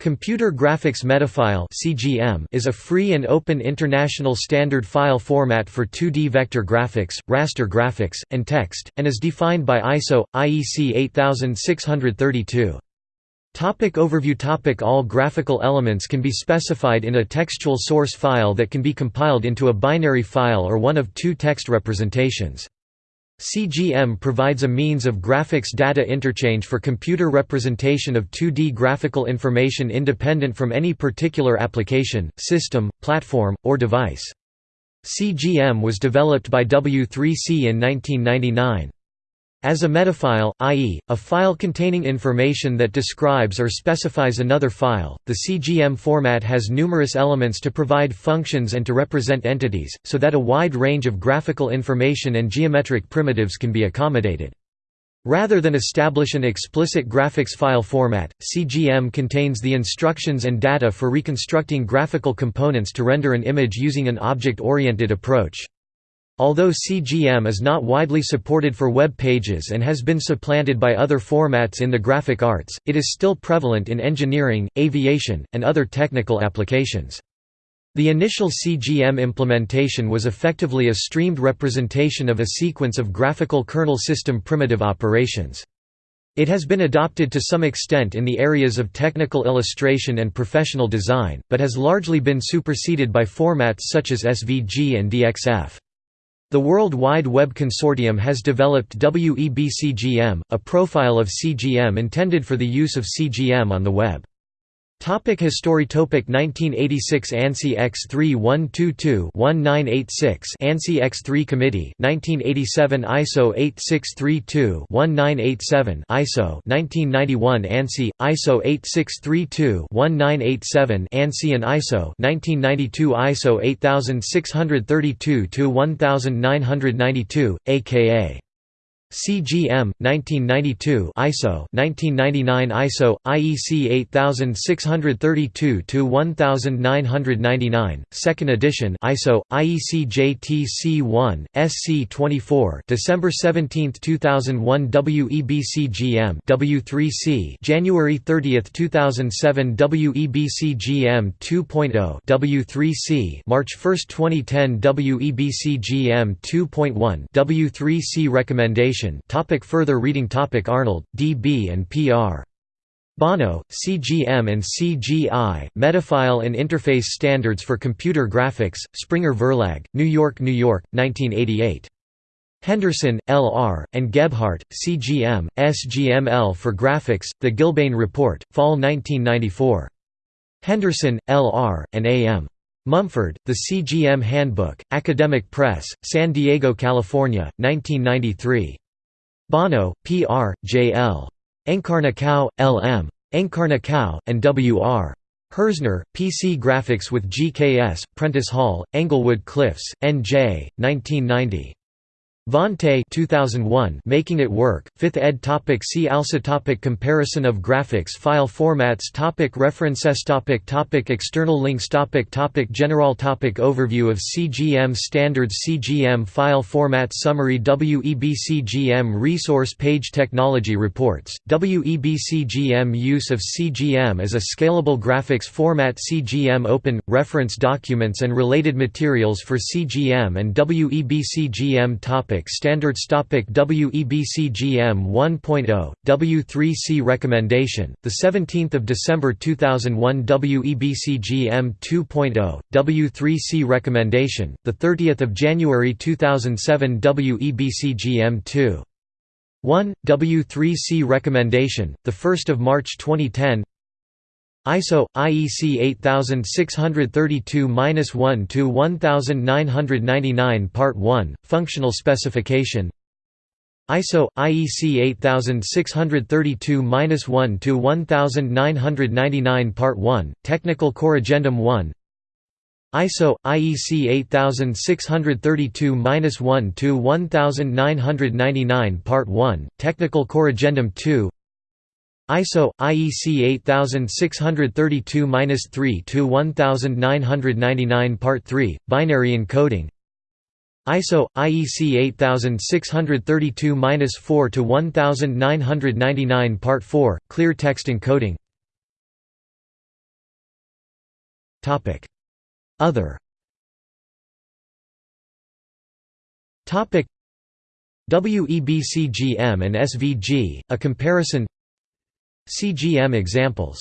Computer Graphics Metafile (CGM) is a free and open international standard file format for 2D vector graphics, raster graphics, and text, and is defined by ISO IEC 8632. Topic overview Topic All graphical elements can be specified in a textual source file that can be compiled into a binary file or one of two text representations. CGM provides a means of graphics data interchange for computer representation of 2D graphical information independent from any particular application, system, platform, or device. CGM was developed by W3C in 1999. As a metafile, i.e., a file containing information that describes or specifies another file, the CGM format has numerous elements to provide functions and to represent entities, so that a wide range of graphical information and geometric primitives can be accommodated. Rather than establish an explicit graphics file format, CGM contains the instructions and data for reconstructing graphical components to render an image using an object-oriented approach. Although CGM is not widely supported for web pages and has been supplanted by other formats in the graphic arts, it is still prevalent in engineering, aviation, and other technical applications. The initial CGM implementation was effectively a streamed representation of a sequence of graphical kernel system primitive operations. It has been adopted to some extent in the areas of technical illustration and professional design, but has largely been superseded by formats such as SVG and DXF. The World Wide Web Consortium has developed WEBCGM, a profile of CGM intended for the use of CGM on the web. Topic History Topic 1986 ANSI X3122-1986 ANSI X3 Committee 1987 ISO 8632-1987 ISO 1991 ANSI ISO 8632-1987 ANSI and ISO 1992 ISO 8632-1992 aka CGM 1992 ISO 1999 ISO IEC 8632 to 1999 second edition ISO IEC JTC1 SC24 December 17 2001 WEBCGM W3C January 30 2007 WEBCGM 2.0 W3C March 1 2010 WEBCGM 2.1 W3C recommendation Topic further reading Topic Arnold, D. B. and P. R. Bono, CGM and CGI, Metafile and Interface Standards for Computer Graphics, Springer Verlag, New York, New York, 1988. Henderson, L. R., and Gebhardt, CGM, SGML for Graphics, The Gilbane Report, Fall 1994. Henderson, L. R., and A. M. Mumford, The CGM Handbook, Academic Press, San Diego, California, 1993. Bono, P. R., J. L. Encarnação, L. M. Encarnação, and W. R. Herzner, PC Graphics with GKS, Prentice Hall, Englewood Cliffs, N.J., 1990. Vonte 2001 Making It Work, 5th ed. Topic see also topic Comparison of graphics file formats topic References topic topic External links topic topic General topic Overview of CGM standards CGM file format Summary WEBCGM Resource page Technology reports, WEBCGM Use of CGM as a scalable graphics format CGM Open, reference documents and related materials for CGM and WEBCGM topic Topic Standards Topic WEBCGM 1.0 W3C recommendation the 17th of December 2001 WEBCGM 2.0 W3C recommendation the 30th of January 2007 WEBCGM 2 1 W3C recommendation the 1st of March 2010 ISO IEC 8632-1 to 1999 Part 1 Functional specification. ISO IEC 8632-1 to 1999 Part 1 Technical Corrigendum 1 ISO IEC 8632-1 to 1999 Part 1 Technical Corrigendum 2 ISO IEC 8632-3 to 1999 Part 3 Binary encoding. ISO IEC 8632-4 to 1999 Part 4 Clear text encoding. Topic. Other. WEB CGM and SVG, a comparison CGM examples